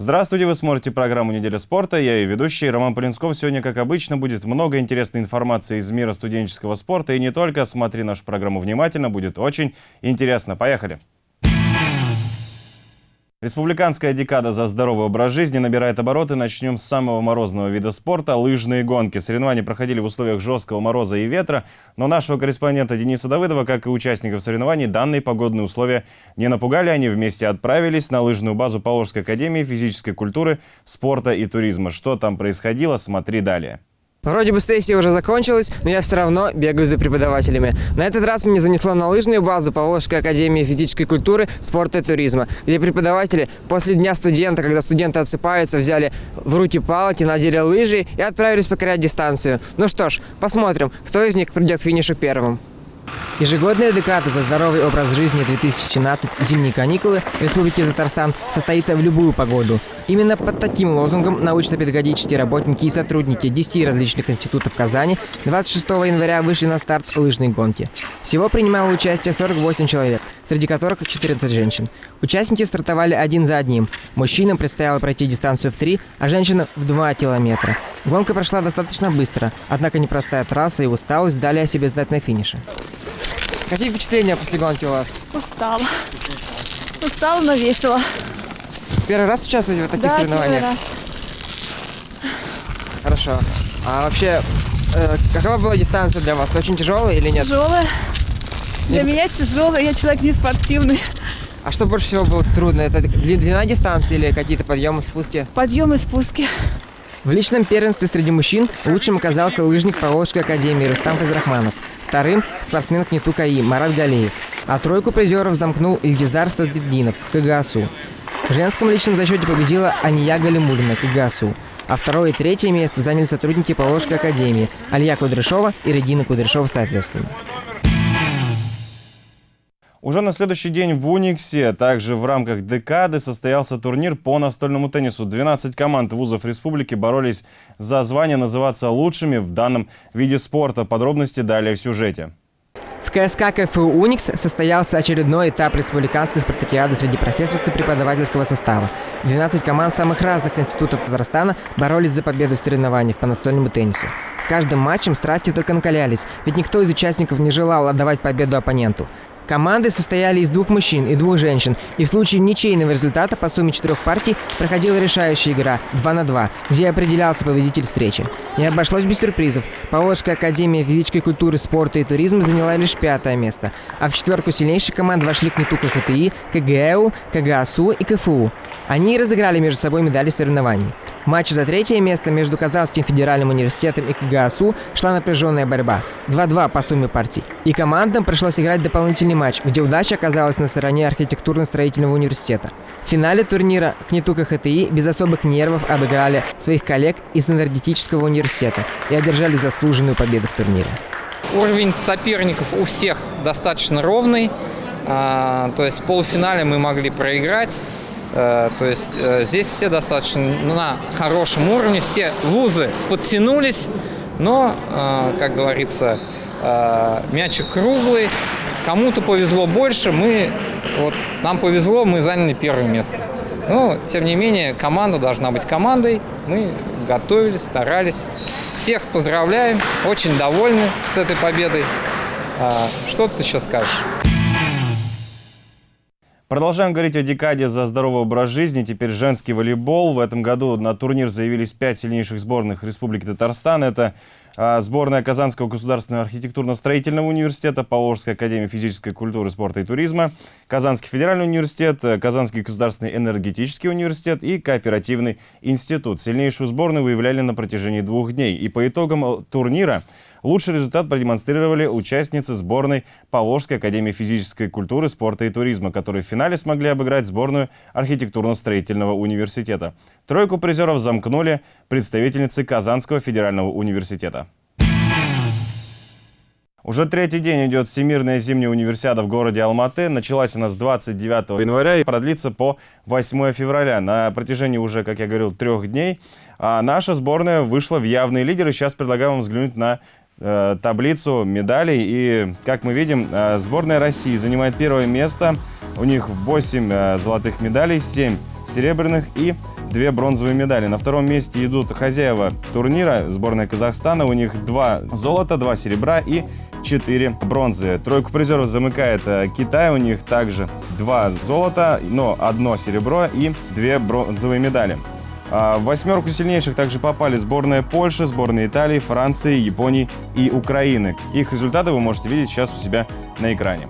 Здравствуйте, вы смотрите программу «Неделя спорта». Я и ведущий Роман Полинсков. Сегодня, как обычно, будет много интересной информации из мира студенческого спорта. И не только. Смотри нашу программу внимательно, будет очень интересно. Поехали! Республиканская декада за здоровый образ жизни набирает обороты. Начнем с самого морозного вида спорта – лыжные гонки. Соревнования проходили в условиях жесткого мороза и ветра, но нашего корреспондента Дениса Давыдова, как и участников соревнований, данные погодные условия не напугали. Они вместе отправились на лыжную базу Поволжской академии физической культуры, спорта и туризма. Что там происходило, смотри далее. Вроде бы сессия уже закончилась, но я все равно бегаю за преподавателями. На этот раз меня занесло на лыжную базу Поволжской академии физической культуры, спорта и туризма, где преподаватели после дня студента, когда студенты отсыпаются, взяли в руки палки, надели лыжи и отправились покорять дистанцию. Ну что ж, посмотрим, кто из них придет к финишу первым. Ежегодная декада за здоровый образ жизни 2017 «Зимние каникулы» в Республике Татарстан состоится в любую погоду. Именно под таким лозунгом научно-педагогические работники и сотрудники 10 различных институтов Казани 26 января вышли на старт лыжной гонки. Всего принимало участие 48 человек, среди которых 14 женщин. Участники стартовали один за одним. Мужчинам предстояло пройти дистанцию в 3, а женщинам в 2 километра. Гонка прошла достаточно быстро, однако непростая трасса и усталость дали о себе знать на финише. Какие впечатления после гонки у вас? Устала. Устала, но весело. Первый раз участвуете в таких да, соревнованиях? первый раз. Хорошо. А вообще, э, какова была дистанция для вас? Очень тяжелая или нет? Тяжелая. Для Не- меня тяжелая, я человек не спортивный. А что больше всего было трудно? Это дли- длина дистанции или какие-то подъемы, спуски? Подъемы спуски. В личном первенстве среди мужчин лучшим оказался лыжник Поволжской академии Рустам Фазрахманов. Вторым – спортсмен Кнету КАИ Марат Галеев. А тройку призеров замкнул Ильдизар Саддинов КГАСУ. В женском личном зачете победила Ания Галимулина КГАСУ. А второе и третье место заняли сотрудники Поволжской академии Алия Кудряшова и Регина Кудряшова соответственно. Уже на следующий день в Униксе, также в рамках декады, состоялся турнир по настольному теннису. 12 команд вузов республики боролись за звание называться лучшими в данном виде спорта. Подробности далее в сюжете. В КСК КФУ «Уникс» состоялся очередной этап республиканской спартакиады среди профессорско-преподавательского состава. 12 команд самых разных институтов Татарстана боролись за победу в соревнованиях по настольному теннису. С каждым матчем страсти только накалялись, ведь никто из участников не желал отдавать победу оппоненту. Команды состояли из двух мужчин и двух женщин, и в случае ничейного результата по сумме четырех партий проходила решающая игра 2 на 2, где определялся победитель встречи. Не обошлось без сюрпризов. Поволжская академия физической культуры, спорта и туризма заняла лишь пятое место, а в четверку сильнейших команд вошли КНИТУ КХТИ, КГЭУ, КГАСУ и КФУ. Они и разыграли между собой медали соревнований. В матче за третье место между Казанским федеральным университетом и КГАСУ шла напряженная борьба. 2-2 по сумме партий. И командам пришлось играть дополнительный матч, где удача оказалась на стороне архитектурно-строительного университета. В финале турнира КНИТУ КХТИ без особых нервов обыграли своих коллег из энергетического университета и одержали заслуженную победу в турнире. Уровень соперников у всех достаточно ровный. А, То есть в полуфинале мы могли проиграть. Э, То есть э, здесь все достаточно на хорошем уровне. Все вузы подтянулись, но, э, как говорится, мячик круглый. Кому-то повезло больше, мы, вот, нам повезло, мы заняли первое место. Но, тем не менее, команда должна быть командой. Мы готовились, старались. Всех поздравляем, очень довольны с этой победой. А, Что ты еще скажешь? Продолжаем говорить о декаде за здоровый образ жизни. Теперь женский волейбол. В этом году на турнир заявились пять сильнейших сборных Республики Татарстан. Это сборная Казанского государственного архитектурно-строительного университета, Поволжская академия физической культуры, спорта и туризма, Казанский федеральный университет, э, Казанский государственный энергетический университет и Кооперативный институт. Сильнейшую сборную выявляли на протяжении двух дней. И по итогам э, турнира Лучший результат продемонстрировали участницы сборной Поволжской академии физической культуры, спорта и туризма, которые в финале смогли обыграть сборную архитектурно-строительного университета. Тройку призеров замкнули представительницы Казанского федерального университета. Уже третий день идет Всемирная зимняя универсиада в городе Алматы. Началась она с 29 января и продлится по 8 февраля. На протяжении уже, как я говорил, трех дней. А наша сборная вышла в явные лидеры. Сейчас предлагаю вам взглянуть на таблицу медалей. И, как мы видим, э, сборная России занимает первое место. У них 8 э, золотых медалей, 7 серебряных и две бронзовые медали. На втором месте идут хозяева турнира, сборная Казахстана. У них два золота, два серебра и 4 бронзы. Тройку призеров замыкает э, Китай. У них также два золота, но одно серебро и две бронзовые медали. А в восьмерку сильнейших также попали сборная Польши, сборная Италии, Франции, Японии и Украины. Их результаты вы можете видеть сейчас у себя на экране.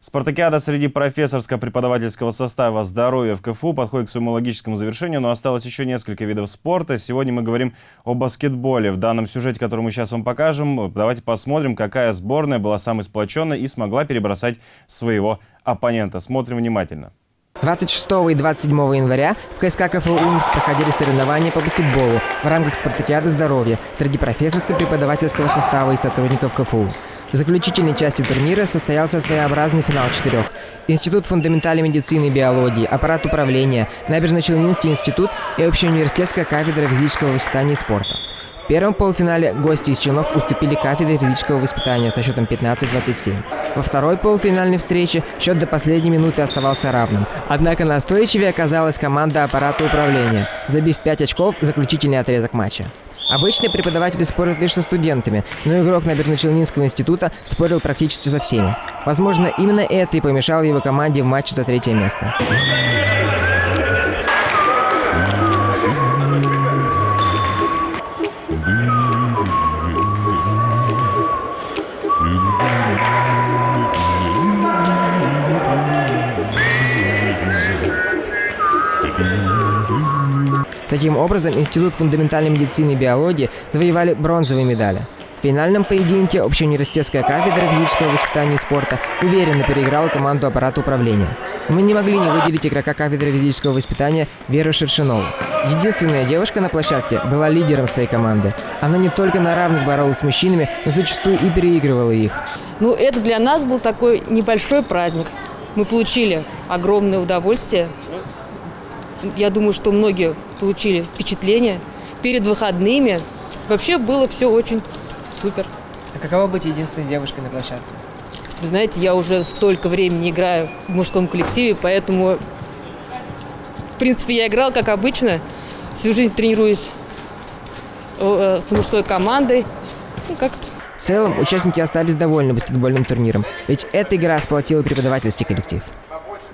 Спартакиада среди профессорско-преподавательского состава здоровья в КФУ подходит к своему логическому завершению, но осталось еще несколько видов спорта. Сегодня мы говорим о баскетболе. В данном сюжете, который мы сейчас вам покажем, давайте посмотрим, какая сборная была самой сплоченной и смогла перебросать своего оппонента. Смотрим внимательно. 26 и 27 января в КСК КФУ «Уникс» проходили соревнования по баскетболу в рамках спартакиады здоровья среди профессорско-преподавательского состава и сотрудников КФУ. В заключительной части турнира состоялся своеобразный финал четырех. Институт фундаментальной медицины и биологии, аппарат управления, Набережно-Челнинский институт и общеуниверситетская кафедра физического воспитания и спорта первом полуфинале гости из Чинов уступили кафедре физического воспитания со счетом 15-27. Во второй полуфинальной встрече счет до последней минуты оставался равным. Однако настойчивее оказалась команда аппарата управления, забив 5 очков в заключительный отрезок матча. Обычно преподаватели спорят лишь со студентами, но игрок Набережно-Челнинского института спорил практически со всеми. Возможно, именно это и помешало его команде в матче за третье место. Таким образом, Институт фундаментальной медицины и биологии завоевали бронзовые медали. В финальном поединке общеуниверситетская кафедра физического воспитания и спорта уверенно переиграла команду аппарата управления. Мы не могли не выделить игрока кафедры физического воспитания Веру Шершинову. Единственная девушка на площадке была лидером своей команды. Она не только на равных боролась с мужчинами, но зачастую и переигрывала их. Ну, это для нас был такой небольшой праздник. Мы получили огромное удовольствие я думаю, что многие получили впечатление. Перед выходными вообще было все очень супер. А каково быть единственной девушкой на площадке? Вы знаете, я уже столько времени играю в мужском коллективе, поэтому, в принципе, я играл как обычно. Всю жизнь тренируюсь э, с мужской командой. Ну, как -то. В целом, участники остались довольны баскетбольным турниром, ведь эта игра сплотила преподавательский коллектив.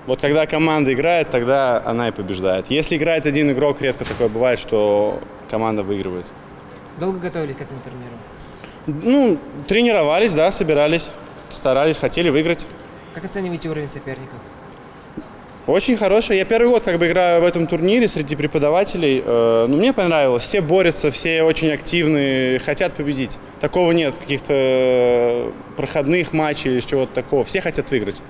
Вот когда команда играет, тогда она и побеждает. Если играет один игрок, редко такое бывает, что команда выигрывает. Долго готовились к этому турниру? Ну, тренировались, да, собирались, старались, хотели выиграть. Как оцениваете уровень соперников? Очень хороший. Я первый год как бы играю в этом турнире среди преподавателей. Э, ну, мне понравилось. Все борются, все очень активны, хотят победить. Такого нет, каких-то проходных матчей или чего-то такого. Все хотят выиграть.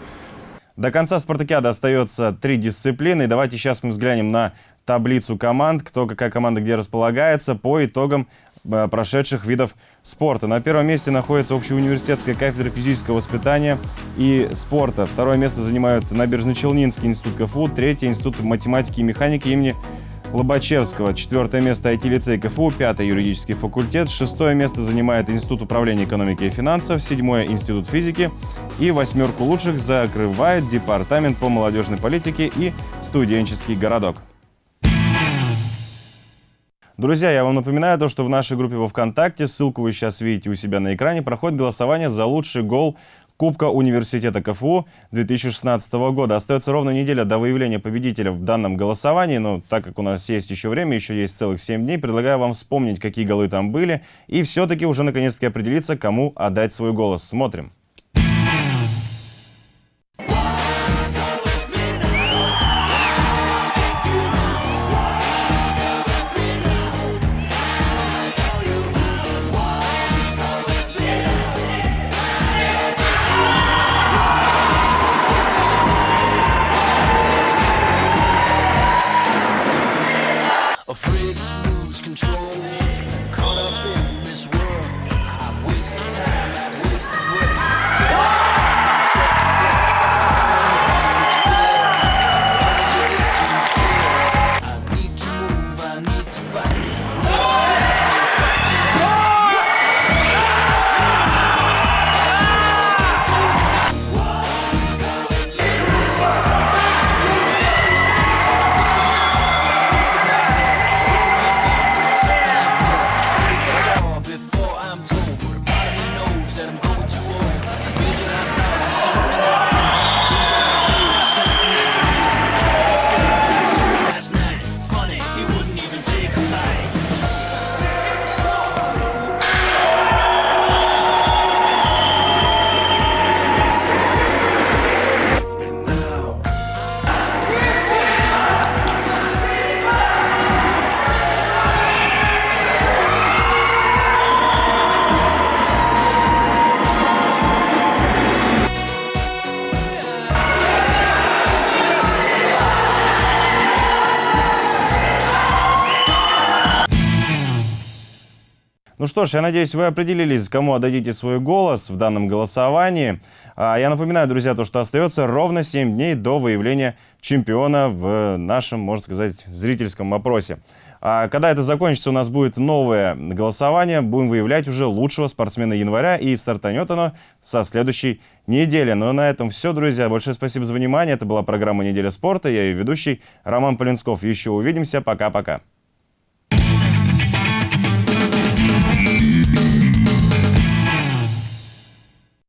До конца спартакиады остается три дисциплины. И давайте сейчас мы взглянем на таблицу команд, кто какая команда где располагается по итогам э, прошедших видов спорта. На первом месте находится общеуниверситетская кафедра физического воспитания и спорта. Второе место занимают Набережно-Челнинский институт КФУ, третье – Институт математики и механики имени Лобачевского. Четвертое место IT-лицей КФУ, пятое юридический факультет, шестое место занимает Институт управления экономики и финансов, седьмое Институт физики и восьмерку лучших закрывает Департамент по молодежной политике и студенческий городок. Друзья, я вам напоминаю то, что в нашей группе во ВКонтакте, ссылку вы сейчас видите у себя на экране, проходит голосование за лучший гол Кубка университета КФУ 2016 года. Остается ровно неделя до выявления победителя в данном голосовании, но так как у нас есть еще время, еще есть целых 7 дней, предлагаю вам вспомнить, какие голы там были, и все-таки уже наконец-таки определиться, кому отдать свой голос. Смотрим. Ну что ж, я надеюсь, вы определились, кому отдадите свой голос в данном голосовании. А я напоминаю, друзья, то, что остается ровно 7 дней до выявления чемпиона в нашем, можно сказать, зрительском опросе. А когда это закончится, у нас будет новое голосование. Будем выявлять уже лучшего спортсмена января. И стартанет оно со следующей недели. Ну а на этом все, друзья. Большое спасибо за внимание. Это была программа «Неделя спорта». Я ее ведущий Роман Полинсков. Еще увидимся. Пока-пока.